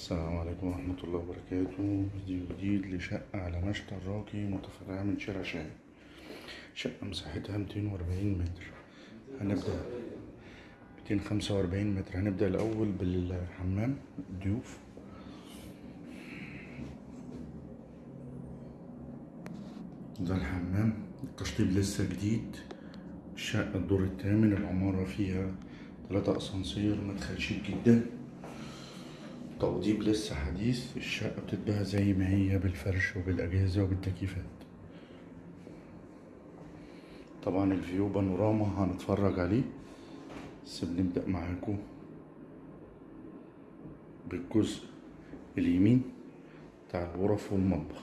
السلام عليكم ورحمة الله وبركاته. فيديو جديد لشقة على مشتى الراقي متفرعة من شارع شاهين شقة مساحتها ميتين وأربعين متر. هنبدأ ميتين خمسة وأربعين متر. هنبدأ الأول بالحمام ضيوف ده الحمام. التشطيب لسه جديد. الشقة الدور الثامن العمارة فيها تلاتة أسانسير مدخل شيك جدا. توضيب لسه حديث الشقة بتتباع زي ما هي بالفرش وبالأجهزة وبالتكييفات. طبعا الفيو بانوراما هنتفرج عليه. بس بنبدأ معاكم بالجزء اليمين بتاع الغرف والمطبخ.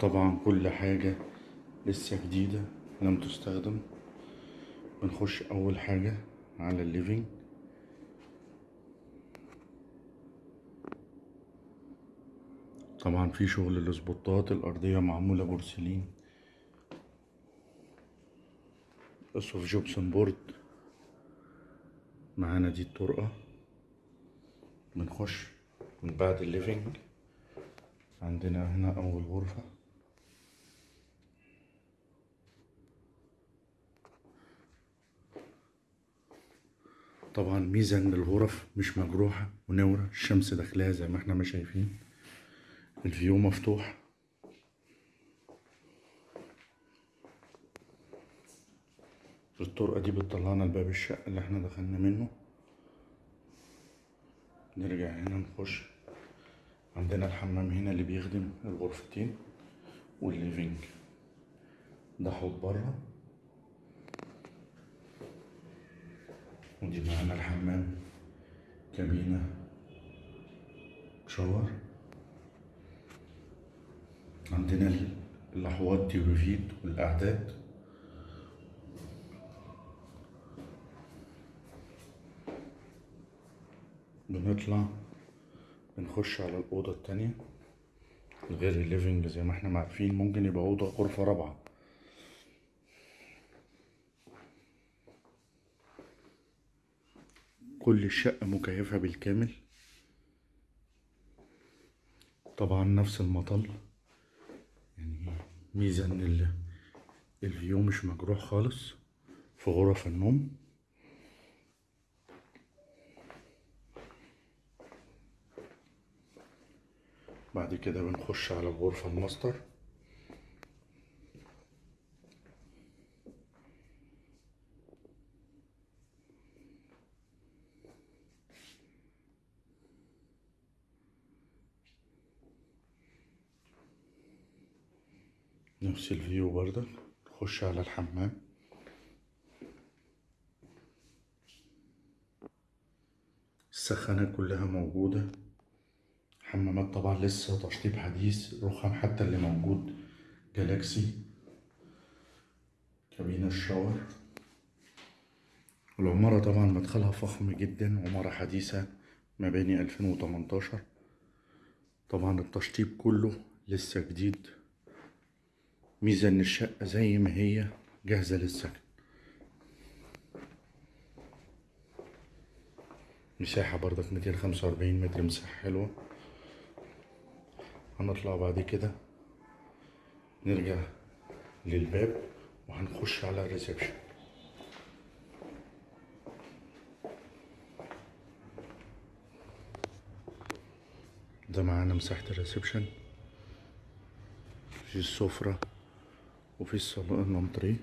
طبعا كل حاجة لسه جديدة لم تستخدم. بنخش أول حاجة على ال living. طبعا في شغل الاسبوتات الأرضية معمولة بورسلين. أسقف gypsum board معانا دي الطرقة. بنخش من بعد ال living. عندنا هنا أول غرفة. طبعا ميزة ان الغرف مش مجروحة ونور الشمس داخلها زي ما إحنا ما شايفين. ال view مفتوح. الطرقة دي بتطلعنا لباب الشقة اللي إحنا دخلنا منه. نرجع هنا نخش. عندنا الحمام هنا اللي بيخدم الغرفتين والليفينج. ده حوض بره. ودي معانا الحمام. كابينة شاور. عندنا الأحواض دي ريفيد والأعداد. بنطلع بنخش على الأوضة التانية. غير ال living زي ما إحنا عارفين ممكن يبقى أوضة غرفة رابعة. كل الشقة مكيفة بالكامل. طبعا نفس المطل. يعني ميزة إن ال- ال view مش مجروح خالص. في غرف النوم. بعد كده بنخش على الغرفة الماستر. نفس الفيو برضك نخش على الحمام. السخانة كلها موجودة. حمامات طبعا لسه تشطيب حديث رخام حتى اللي موجود. جالاكسي. كابينة الشاور. العمارة طبعا مدخلها فخم جدا عمارة حديثة مباني 2018 طبعا التشطيب كله لسه جديد. ميزة ان الشقة زي ما هي جاهزة للسكن. مساحة برضك ميتين خمسة وأربعين متر مساحة حلوة. هنطلع بعد كده. نرجع للباب وهنخش على الريسبشن. ده معانا مساحة ال reception. في السفرة. وفي الصالون الانتريه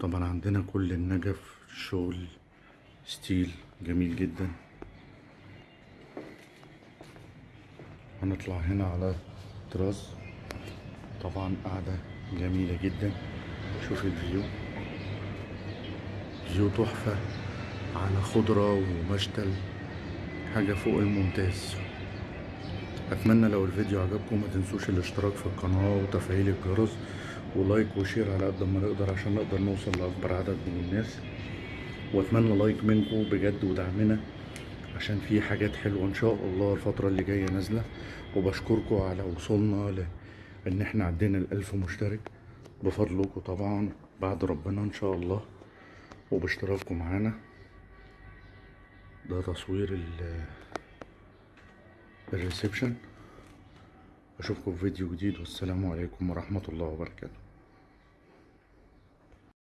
طبعا عندنا كل النجف شغل steel جميل جدا. هنطلع هنا على تراس. طبعا قاعدة جميلة جدا. شوف ال view. view تحفة. على خضرة ومشتل. حاجة فوق الممتاز. أتمنى لو الفيديو عجبكم ما تنسوش الاشتراك في القناة وتفعيل الجرس و like و share على قد ما نقدر عشان نقدر نوصل لأكبر عدد من الناس. وأتمنى like منكم بجد ودعمنا عشان في حاجات حلوة إن شاء الله الفترة اللي جاية نازلة. وبشكركم على وصولنا ل ان إحنا عدينا الألف مشترك. بفضلكم طبعا بعد ربنا إن شاء الله. وباشتراككم معانا. ده تصوير ال الريسبشن. أشوفكم في فيديو جديد والسلام عليكم ورحمة الله وبركاته.